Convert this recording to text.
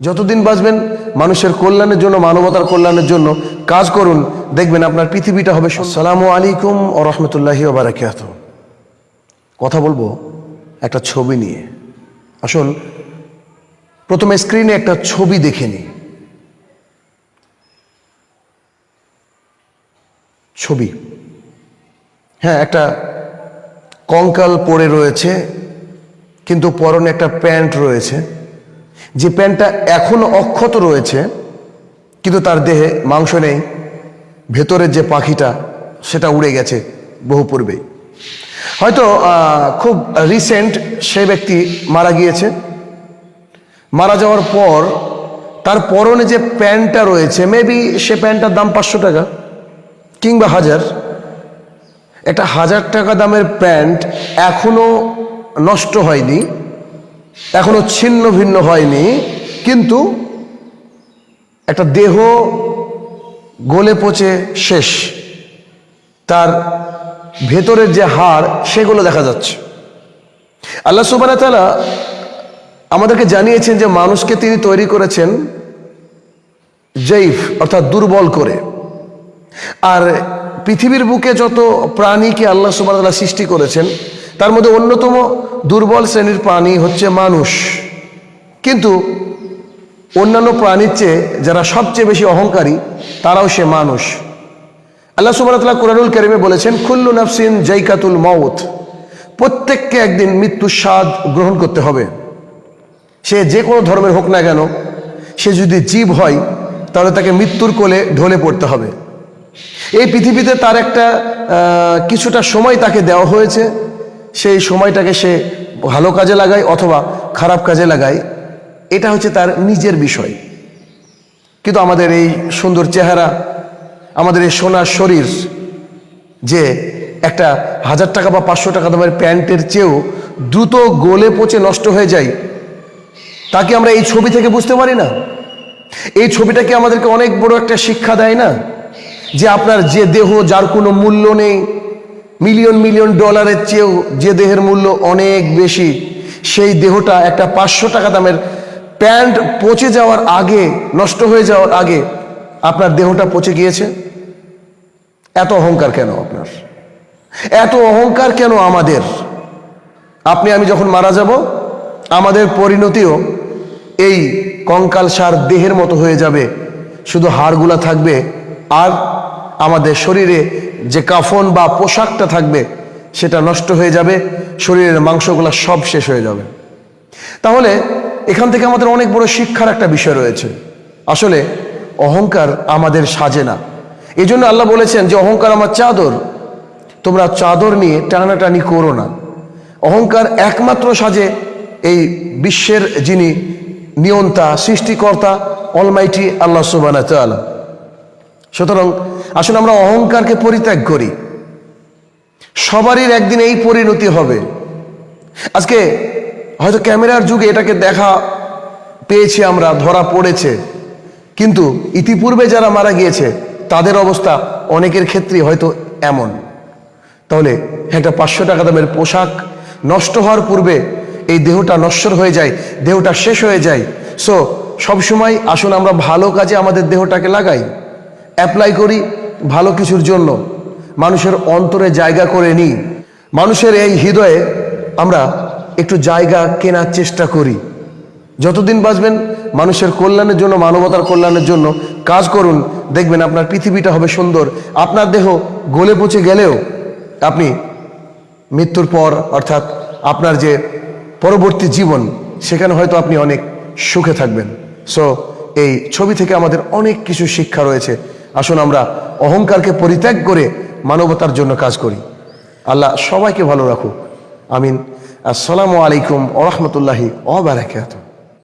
যতদিন বাঁচবেন, মানুষের কল্যাণের জন্য, মানবতার কল্যাণের জন্য কাজ করুন, দেখবেন আপনার পৃথিবীটা হবে সালামু আলাইকুম ও রহমতুল্লাহি বারাকাত কথা বলব একটা ছবি নিয়ে। আসুন, প্রথমে স্ক্রিনে একটা ছবি দেখে নিই। ছবি। হ্যাঁ একটা কঙ্কাল পড়ে রয়েছে, কিন্তু পরনে একটা প্যান্ট রয়েছে। যে প্যান্টটা এখনও অক্ষত রয়েছে, কিন্তু তার দেহে মাংস নেই ভেতরের যে পাখিটা, সেটা উড়ে গেছে বহু পূর্বেই। হয়তো খুব রিসেন্ট সে ব্যক্তি মারা গিয়েছে। মারা যাওয়ার পর, তার পরনে যে প্যান্টটা রয়েছে মেবি সে প্যান্টটার দাম পাঁচশো টাকা, কিংবা হাজার। একটা হাজার টাকা দামের প্যান্ট এখনও নষ্ট হয়নি। এখনও ছিন্ন ভিন্ন হয়নি, কিন্তু একটা দেহ গলে পচে শেষ। তার ভেতরের যে হাড়, সেগুলো দেখা যাচ্ছে। আল্লাহ সুবান আমাদেরকে জানিয়েছেন যে মানুষকে তিনি তৈরি করেছেন জৈফ অর্থাৎ দুর্বল করে। আর পৃথিবীর বুকে যত প্রাণীকে আল্লাহ সুবাহ সৃষ্টি করেছেন তার মধ্যে অন্যতম দুর্বল শ্রেণির প্রাণী হচ্ছে মানুষ। কিন্তু অন্যান্য প্রাণীর চেয়ে যারা সবচেয়ে বেশি অহংকারী, তারাও সে মানুষ। আল্লাহ সুবাহতাল্লাহ কোরআনুল করিমে বলেছেন খুল্লু নাফসিন জাইকাতুল মাউত। প্রত্যেককে একদিন মৃত্যুর স্বাদ গ্রহণ করতে হবে। সে যে কোনো ধর্মের হোক না কেন, সে যদি জীব হয়, তাহলে তাকে মৃত্যুর কোলে ঢলে পড়তে হবে। এই পৃথিবীতে তার একটা কিছুটা সময় তাকে দেওয়া হয়েছে। সেই সময়টাকে সে ভালো কাজে লাগায় অথবা খারাপ কাজে লাগায়, এটা হচ্ছে তার নিজের বিষয়। কিন্তু আমাদের এই সুন্দর চেহারা, আমাদের এই সোনার শরীর, যে একটা হাজার টাকা বা পাঁচশো টাকা দামের প্যান্টের চেয়েও দ্রুত গলে পচে নষ্ট হয়ে যায়, তাকে আমরা এই ছবি থেকে বুঝতে পারি না? এই ছবিটা কি আমাদেরকে অনেক বড় একটা শিক্ষা দেয় না? যে আপনার যে দেহ, যার কোনো মূল্য নেই মিলিয়ন মিলিয়ন ডলারের চেয়েও যে দেহের মূল্য অনেক বেশি, সেই দেহটা একটা পাঁচশো টাকা দামের প্যান্ট পচে যাওয়ার আগে, নষ্ট হয়ে যাওয়ার আগে আপনার দেহটা পচে গিয়েছে? এত অহংকার কেন আপনার? এত অহংকার কেন আমাদের? আপনি, আমি যখন মারা যাব, আমাদের পরিণতিও এই কঙ্কাল সার দেহের মতো হয়ে যাবে। শুধু হাড়গুলা থাকবে আর আমাদের শরীরে যে কাফন বা পোশাকটা থাকবে, সেটা নষ্ট হয়ে যাবে, শরীরের মাংসগুলা সব শেষ হয়ে যাবে। তাহলে এখান থেকে আমাদের অনেক বড় শিক্ষার একটা বিষয় রয়েছে। আসলে অহংকার আমাদের সাজে না। এই জন্য আল্লাহ বলেছেন যে, অহংকার আমার চাদর, তোমরা চাদর নিয়ে টানাটানি করো না। অহংকার একমাত্র সাজে এই বিশ্বের যিনি নিয়ন্তা, সৃষ্টিকর্তা অলমাইটি আল্লাহ সুবানা সুতরাং আসলে আমরা অহংকারকে পরিত্যাগ করি। সবারই একদিন এই পরিণতি হবে। আজকে হয়তো ক্যামেরার যুগে এটাকে দেখা পেয়েছি আমরা, ধরা পড়েছে। কিন্তু ইতিপূর্বে যারা মারা গিয়েছে, তাদের অবস্থা অনেকের ক্ষেত্রেই হয়তো এমন। তাহলে একটা পাঁচশো টাকা দামের পোশাক নষ্ট হওয়ার পূর্বে এই দেহটা নশ্বর হয়ে যায়, দেহটা শেষ হয়ে যায়। সো সবসময় আসুন আমরা ভালো কাজে আমাদের দেহটাকে লাগাই। অ্যাপ্লাই করি ভালো কিছুর জন্য মানুষের অন্তরে জায়গা করে নিই। মানুষের এই হৃদয়ে আমরা একটু জায়গা কেনার চেষ্টা করি। যতদিন বাঁচবেন, মানুষের কল্যাণের জন্য, মানবতার কল্যাণের জন্য কাজ করুন। দেখবেন আপনার পৃথিবীটা হবে সুন্দর। আপনার দেহ গলে পচে গেলেও আপনি মৃত্যুর পর, অর্থাৎ আপনার যে পরবর্তী জীবন, সেখানে হয়তো আপনি অনেক সুখে থাকবেন। সো এই ছবি থেকে আমাদের অনেক কিছু শিক্ষা রয়েছে। আসুন আমরা অহংকারকে পরিত্যাগ করে মানবতার জন্য কাজ করি। আল্লাহ সবাইকে ভালো রাখুক। আমিন। আসসালামু আলাইকুম ওরহমতুল্লাহি ওবারাকাতুহ